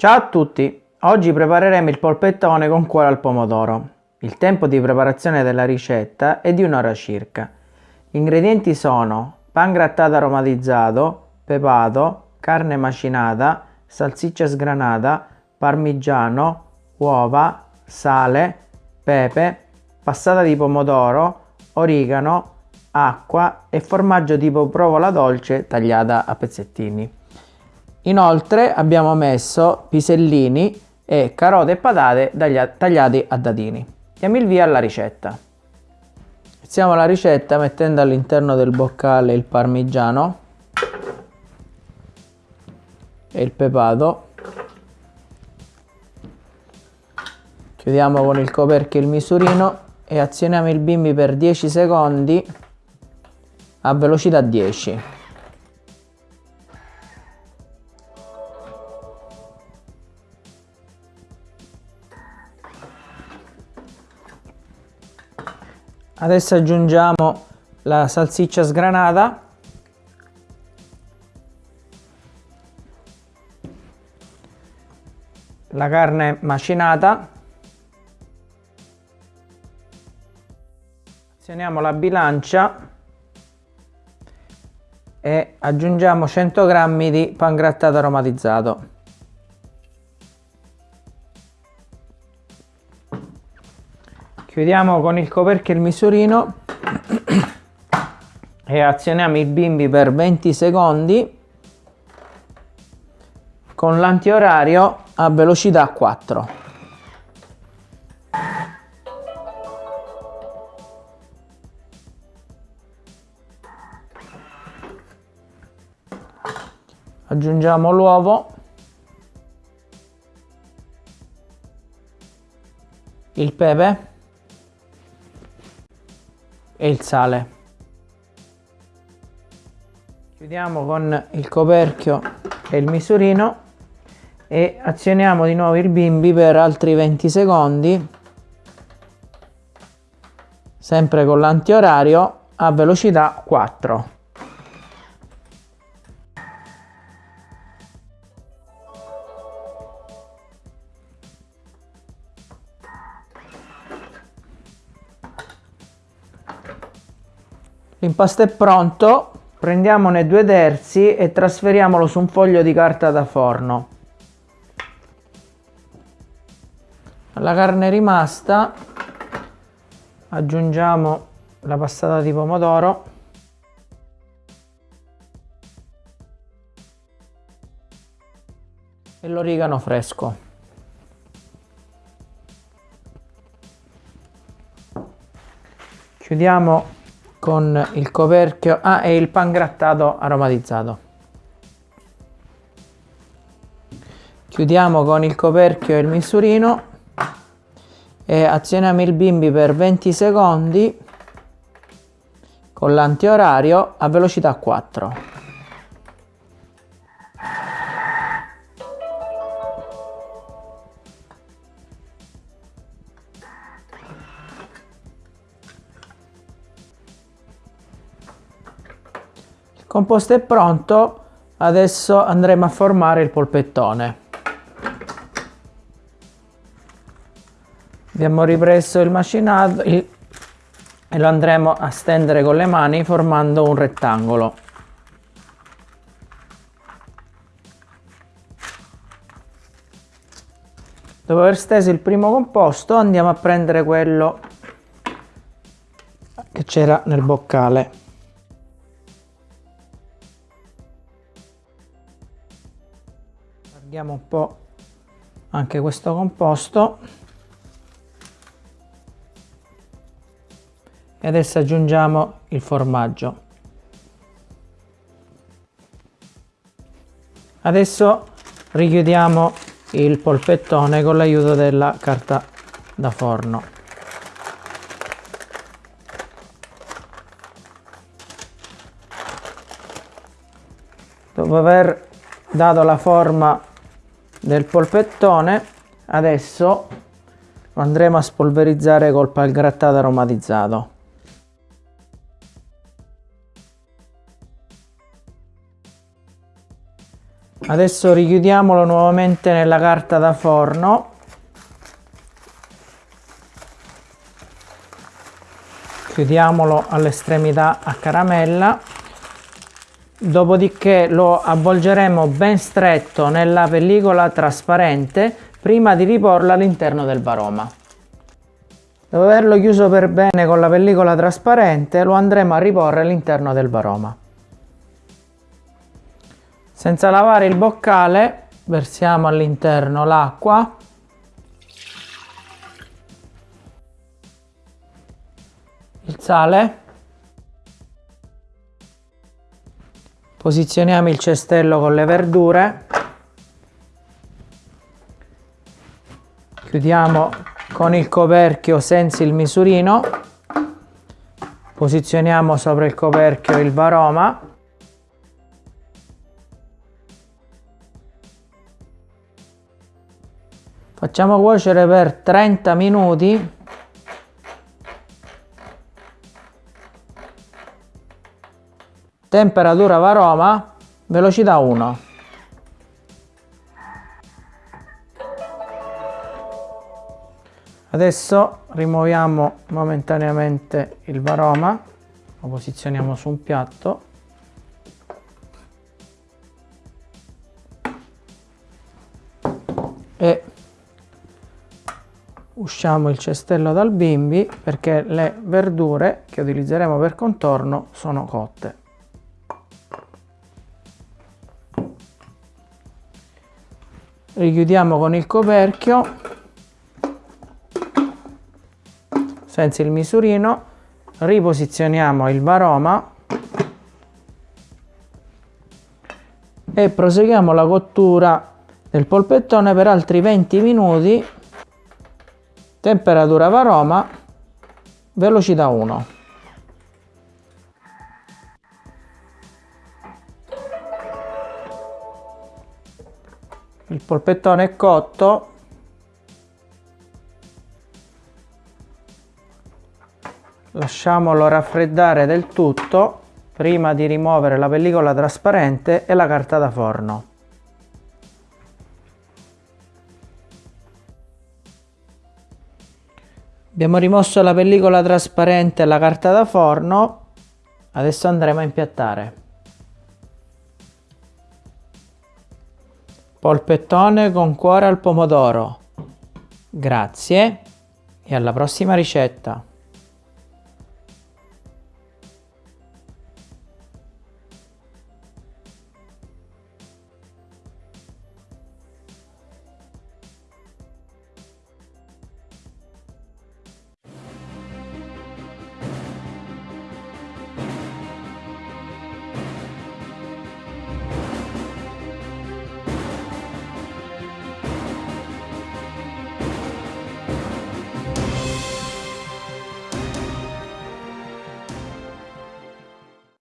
Ciao a tutti! Oggi prepareremo il polpettone con cuore al pomodoro. Il tempo di preparazione della ricetta è di un'ora circa. Gli ingredienti sono pan grattato aromatizzato, pepato, carne macinata, salsiccia sgranata, parmigiano, uova, sale, pepe, passata di pomodoro, origano, acqua e formaggio tipo provola dolce tagliata a pezzettini. Inoltre abbiamo messo pisellini e carote e patate tagliati a dadini. Diamo il via alla ricetta. Iniziamo la ricetta mettendo all'interno del boccale il parmigiano e il pepato. Chiudiamo con il coperchio il misurino e azioniamo il bimbi per 10 secondi a velocità 10. Adesso aggiungiamo la salsiccia sgranata. La carne macinata. Azioniamo la bilancia e aggiungiamo 100 g di pan grattato aromatizzato. Chiudiamo con il coperchio il misurino e azioniamo il bimbi per 20 secondi con l'antiorario a velocità 4. Aggiungiamo l'uovo, il pepe e il sale. Chiudiamo con il coperchio e il misurino e azioniamo di nuovo il bimbi per altri 20 secondi sempre con l'antiorario a velocità 4. L'impasto è pronto, prendiamone due terzi e trasferiamolo su un foglio di carta da forno. Alla carne rimasta aggiungiamo la passata di pomodoro e l'origano fresco. Chiudiamo con il coperchio. Ah, e il pan grattato aromatizzato. Chiudiamo con il coperchio e il misurino. E azioniamo il bimbi per 20 secondi con l'antiorario a velocità 4 composto è pronto adesso andremo a formare il polpettone. Abbiamo ripreso il macinato il, e lo andremo a stendere con le mani formando un rettangolo. Dopo aver steso il primo composto andiamo a prendere quello che c'era nel boccale allarghiamo un po' anche questo composto. E adesso aggiungiamo il formaggio. Adesso richiudiamo il polpettone con l'aiuto della carta da forno. Dopo aver dato la forma del polpettone adesso lo andremo a spolverizzare col grattato aromatizzato Adesso richiudiamolo nuovamente nella carta da forno. Chiudiamolo all'estremità a caramella. Dopodiché lo avvolgeremo ben stretto nella pellicola trasparente prima di riporlo all'interno del varoma. Dopo averlo chiuso per bene con la pellicola trasparente lo andremo a riporre all'interno del varoma. Senza lavare il boccale versiamo all'interno l'acqua il sale posizioniamo il cestello con le verdure. Chiudiamo con il coperchio senza il misurino. Posizioniamo sopra il coperchio il varoma. Facciamo cuocere per 30 minuti. Temperatura varoma, velocità 1. Adesso rimuoviamo momentaneamente il varoma, lo posizioniamo su un piatto. E usciamo il cestello dal bimbi perché le verdure che utilizzeremo per contorno sono cotte. Richiudiamo con il coperchio. Senza il misurino, riposizioniamo il varoma. E proseguiamo la cottura del polpettone per altri 20 minuti. Temperatura varoma, velocità 1. Il polpettone è cotto, lasciamolo raffreddare del tutto prima di rimuovere la pellicola trasparente e la carta da forno. Abbiamo rimosso la pellicola trasparente e la carta da forno, adesso andremo a impiattare. Polpettone con cuore al pomodoro. Grazie e alla prossima ricetta.